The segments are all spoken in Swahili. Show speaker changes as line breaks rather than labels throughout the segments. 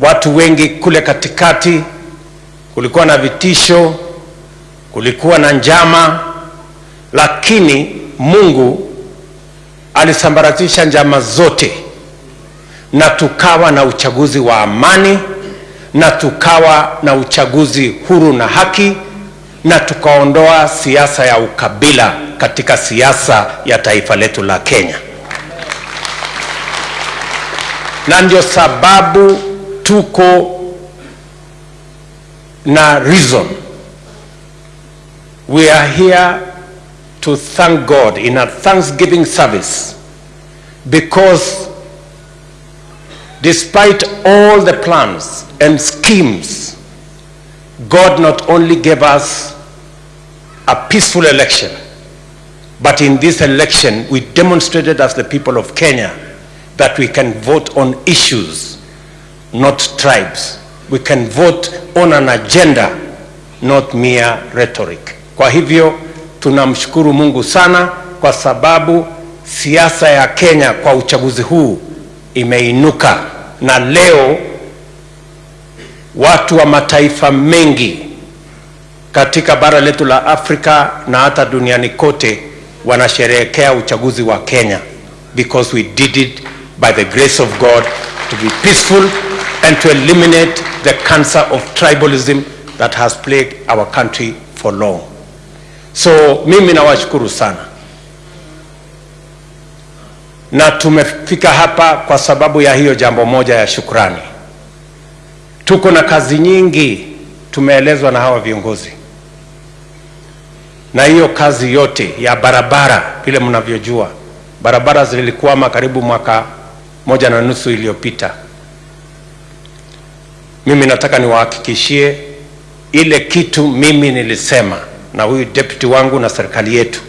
watu wengi kule katikati, kulikuwa na vitisho, kulikuwa na njama, lakini Mungu alisambaratisha njama zote na tukawa na uchaguzi wa amani na tukawa na uchaguzi huru na haki na tukaondoa siasa ya ukabila katika siasa ya taifa letu la Kenya. Na ndio sababu tuko na reason. We are here to thank God in a thanksgiving service because despite all the plans and schemes, God not only gave us a peaceful election, but in this election we demonstrated as the people of Kenya that we can vote on issues, not tribes. We can vote on an agenda, not mere rhetoric. Kwa hivyo tunamshukuru Mungu sana kwa sababu siasa ya Kenya kwa uchaguzi huu imeinuka na leo watu wa mataifa mengi katika bara letu la Afrika na hata duniani kote wanasherehekea uchaguzi wa Kenya because we did it by the grace of God to be peaceful and to eliminate the cancer of tribalism that has plagued our country for long. So mimi nawashukuru sana, na tumefika hapa kwa sababu ya hiyo jambo moja ya shukrani. Tuko na kazi nyingi tumeelezwa na hawa viongozi, na hiyo kazi yote ya barabara, vile mnavyojua, barabara zilikwama karibu mwaka moja na nusu iliyopita. Mimi nataka niwahakikishie ile kitu mimi nilisema na huyu deputy wangu na serikali yetu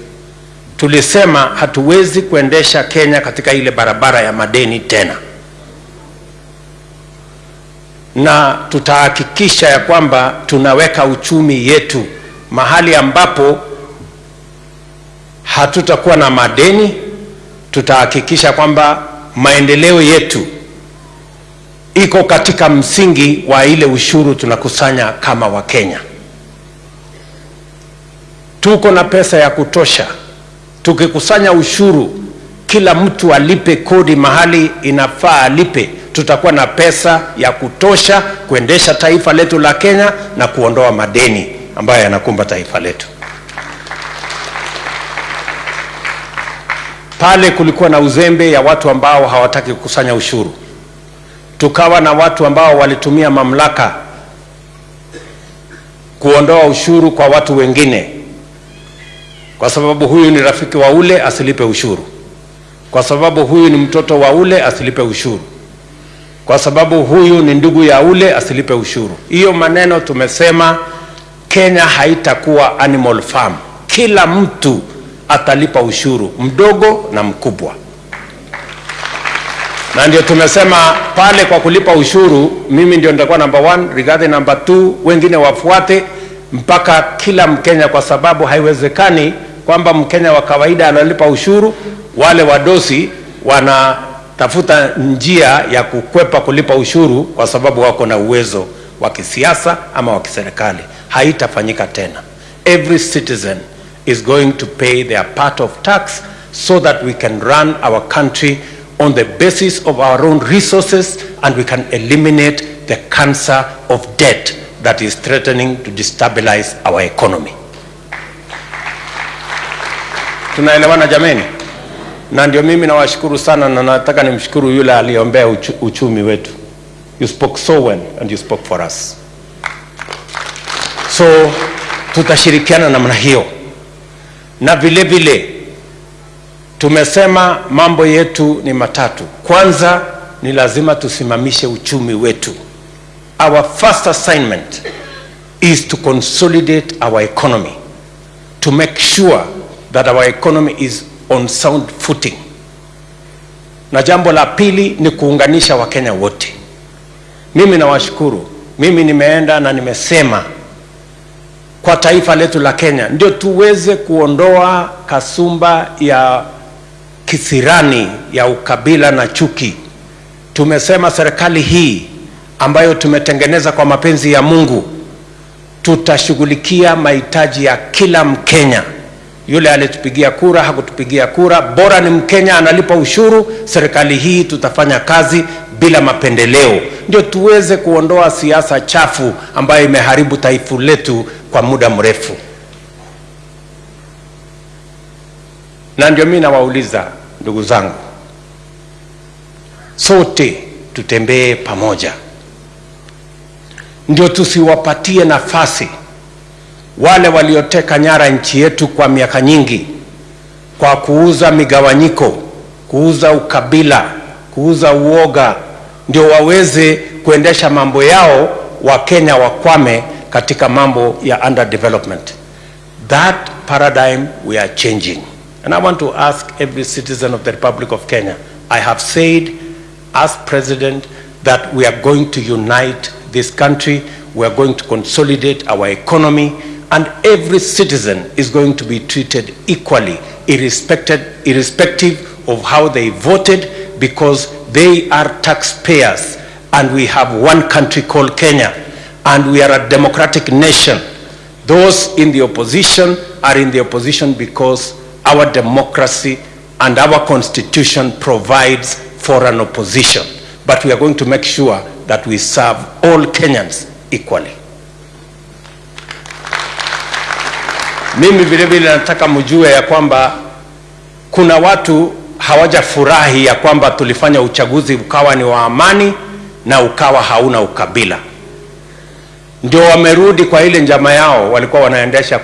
tulisema hatuwezi kuendesha Kenya katika ile barabara ya madeni tena, na tutahakikisha ya kwamba tunaweka uchumi yetu mahali ambapo hatutakuwa na madeni. Tutahakikisha kwamba maendeleo yetu iko katika msingi wa ile ushuru tunakusanya kama Wakenya. Tuko na pesa ya kutosha. Tukikusanya ushuru, kila mtu alipe kodi mahali inafaa alipe, tutakuwa na pesa ya kutosha kuendesha taifa letu la Kenya na kuondoa madeni ambayo yanakumba taifa letu. Pale kulikuwa na uzembe ya watu ambao hawataki kukusanya ushuru, tukawa na watu ambao walitumia mamlaka kuondoa ushuru kwa watu wengine kwa sababu huyu ni rafiki wa ule asilipe ushuru, kwa sababu huyu ni mtoto wa ule asilipe ushuru, kwa sababu huyu ni ndugu ya ule asilipe ushuru. Hiyo maneno tumesema Kenya haitakuwa animal farm, kila mtu atalipa ushuru, mdogo na mkubwa. Na ndio tumesema pale kwa kulipa ushuru, mimi ndio nitakuwa number one, Rigathi number two, wengine wafuate mpaka kila Mkenya, kwa sababu haiwezekani kwamba Mkenya wa kawaida analipa ushuru, wale wadosi wanatafuta njia ya kukwepa kulipa ushuru kwa sababu wako na uwezo wa kisiasa ama wa kiserikali. Haitafanyika tena. Every citizen is going to pay their part of tax so that we can run our country on the basis of our own resources and we can eliminate the cancer of debt that is threatening to destabilize our economy. Tunaelewana jameni? Na ndio mimi nawashukuru sana, na nataka nimshukuru yule aliyeombea uchu, uchumi wetu. You spoke so well and you spoke for us. So tutashirikiana namna hiyo, na vile vile tumesema mambo yetu ni matatu. Kwanza ni lazima tusimamishe uchumi wetu. Our first assignment is to consolidate our economy, to make sure that our economy is on sound footing. Na jambo la pili ni kuunganisha Wakenya wote. Mimi nawashukuru, mimi nimeenda na nimesema kwa taifa letu la Kenya ndio tuweze kuondoa kasumba ya kisirani ya ukabila na chuki. Tumesema serikali hii ambayo tumetengeneza kwa mapenzi ya Mungu, tutashughulikia mahitaji ya kila Mkenya. Yule alitupigia kura, hakutupigia kura, bora ni Mkenya analipa ushuru. Serikali hii tutafanya kazi bila mapendeleo, ndio tuweze kuondoa siasa chafu ambayo imeharibu taifa letu kwa muda mrefu. Na ndio mimi nawauliza ndugu zangu, sote tutembee pamoja, ndio tusiwapatie nafasi wale walioteka nyara nchi yetu kwa miaka nyingi kwa kuuza migawanyiko, kuuza ukabila, kuuza uoga, ndio waweze kuendesha mambo yao, Wakenya wakwame katika mambo ya underdevelopment. That paradigm we are changing. And I want to ask every citizen of the Republic of Kenya, I have said as president that we are going to unite this country, we are going to consolidate our economy, and every citizen is going to be treated equally, irrespective, of how they voted, because they are taxpayers, and we have one country called Kenya, and we are a democratic nation. Those in the opposition are in the opposition because our democracy and our constitution provides for an opposition. But we are going to make sure that we serve all Kenyans equally. Mimi vile vile nataka mjue ya kwamba kuna watu hawaja furahi ya kwamba tulifanya uchaguzi ukawa ni wa amani na ukawa hauna ukabila, ndio wamerudi kwa ile njama yao walikuwa wanaendesha